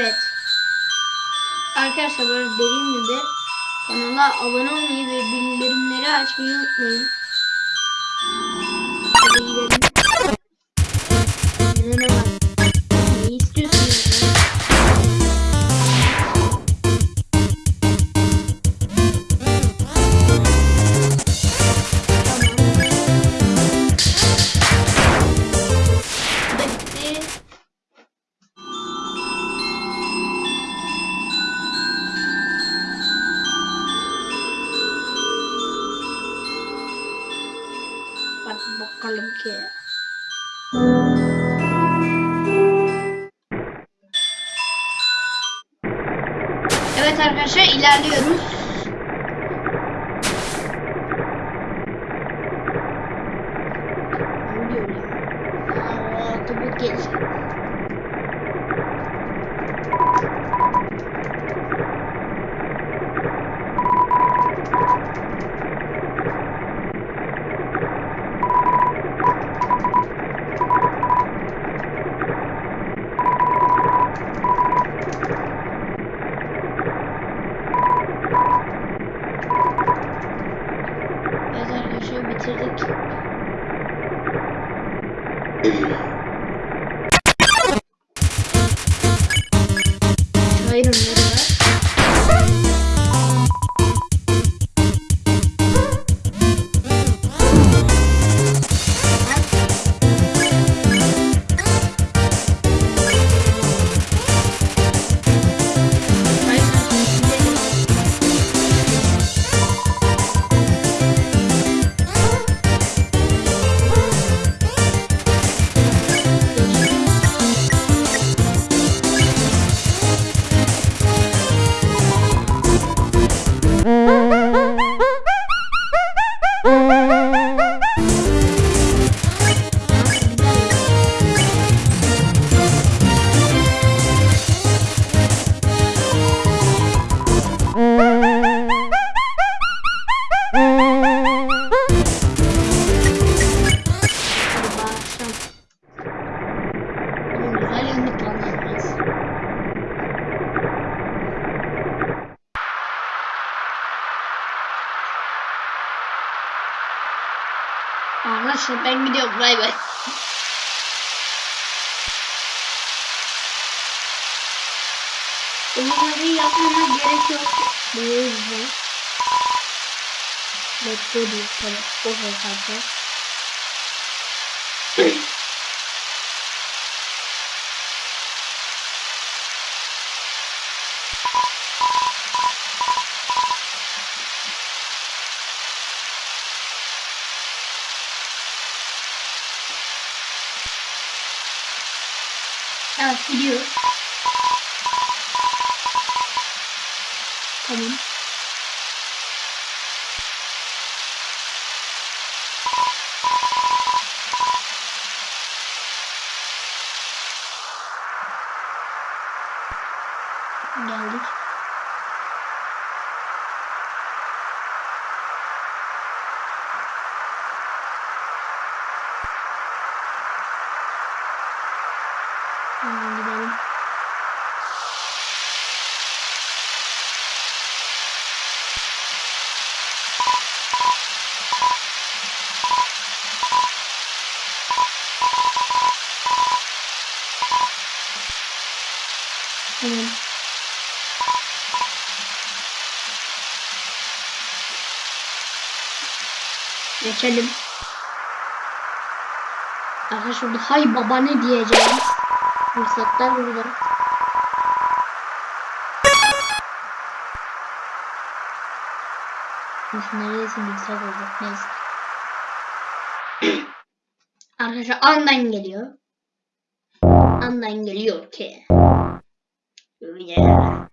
Evet. Arkadaşlar böyle dediğim gibi kanala abone olmayı ve bildirimleri açmayı unutmayın. Ki. Evet arkadaşlar ilerliyoruz. Arkadaşlar ben gidiyorum bay bay. Bunları yapmama gerek yok. Bu yüzden. Bekle diyor. Tabii. O hesapta. Evet gidiyor. Tamam. Geldik. Hemen gidelim. Tamam. Geçelim. Arkadaşlar şurada hay baba ne diyeceğim. Fırsatlar burada. Neredesin yüksek olacak neyse. Arkadaşlar andan geliyor. Andan geliyor ki. Yeah.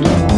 London.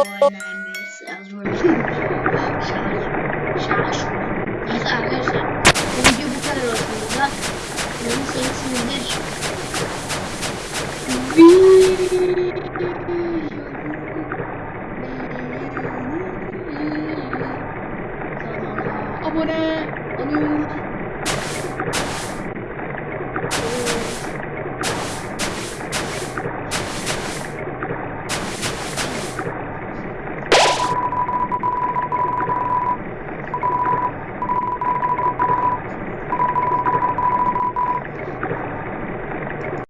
My name is Ezra. Şaş. Neyse arkadaşlar. Bu video bu kadar olsun. Da Umarım sevmişsinizdir. Kanala